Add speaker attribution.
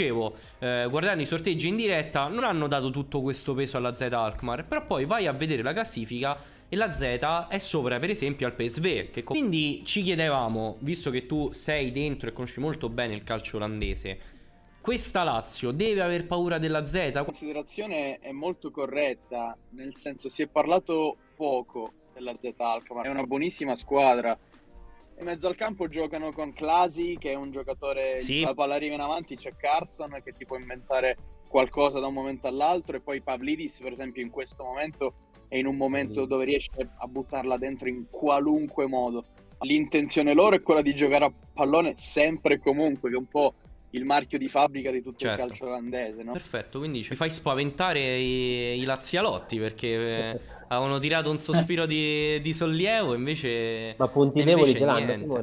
Speaker 1: dicevo, eh, guardando i sorteggi in diretta, non hanno dato tutto questo peso alla Z Alkmaar. Però poi vai a vedere la classifica e la Z è sopra per esempio al PSV. Che... Quindi ci chiedevamo, visto che tu sei dentro e conosci molto bene il calcio olandese, questa Lazio deve aver paura della Z?
Speaker 2: La considerazione è molto corretta, nel senso si è parlato poco della Z Alkmaar, è una buonissima squadra. In mezzo al campo giocano con Clasi, che è un giocatore,
Speaker 1: Sì.
Speaker 2: la palla arriva in avanti, c'è Carson che ti può inventare qualcosa da un momento all'altro e poi Pavlidis per esempio in questo momento è in un momento dove riesce a buttarla dentro in qualunque modo. L'intenzione loro è quella di giocare a pallone sempre e comunque, che è un po' il marchio di fabbrica di tutto
Speaker 1: Certo.
Speaker 2: il calcio olandese, no?
Speaker 1: Perfetto, quindi ci fai spaventare i, i lazialotti perché eh, avevano tirato un sospiro di, di sollievo invece...
Speaker 3: Ma punti deboli ce l'hanno?